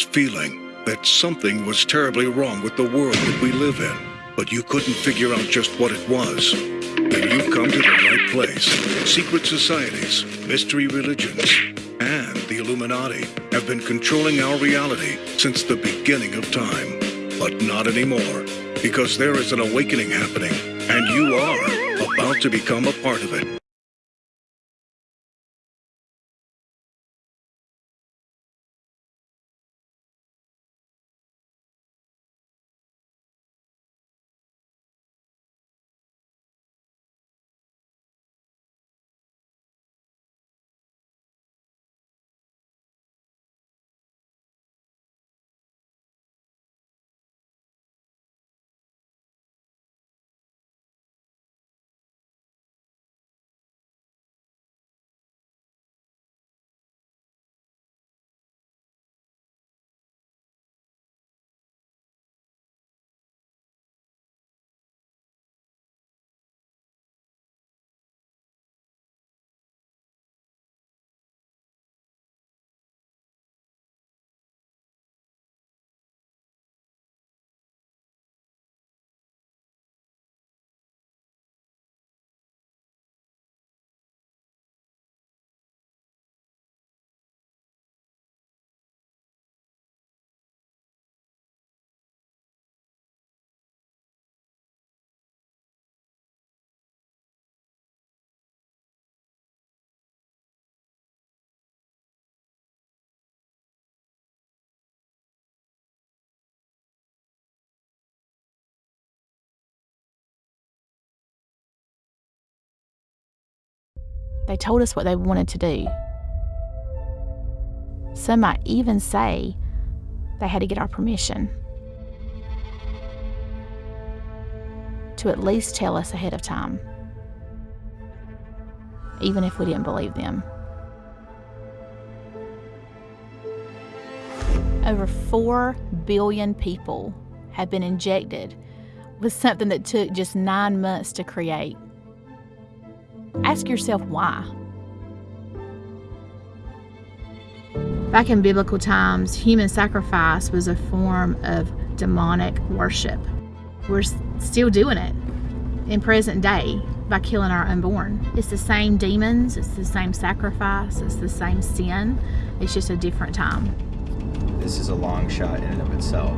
feeling that something was terribly wrong with the world that we live in, but you couldn't figure out just what it was. Then you've come to the right place. Secret societies, mystery religions, and the Illuminati have been controlling our reality since the beginning of time. But not anymore, because there is an awakening happening, and you are about to become a part of it. They told us what they wanted to do. Some might even say they had to get our permission to at least tell us ahead of time, even if we didn't believe them. Over 4 billion people have been injected with something that took just nine months to create. Ask yourself why. Back in biblical times, human sacrifice was a form of demonic worship. We're still doing it in present day by killing our unborn. It's the same demons, it's the same sacrifice, it's the same sin. It's just a different time. This is a long shot in and of itself,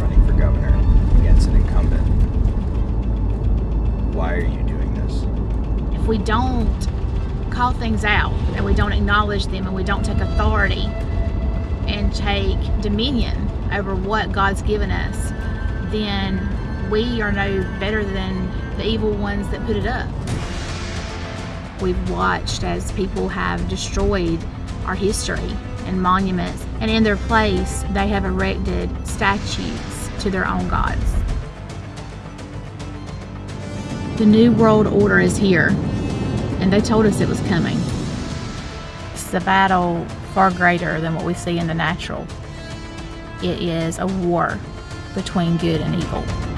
running for governor against an incumbent. Why are you doing this? If we don't call things out and we don't acknowledge them and we don't take authority and take dominion over what God's given us, then we are no better than the evil ones that put it up. We've watched as people have destroyed our history and monuments, and in their place, they have erected statues to their own gods. The New World Order is here, and they told us it was coming. It's a battle far greater than what we see in the natural. It is a war between good and evil.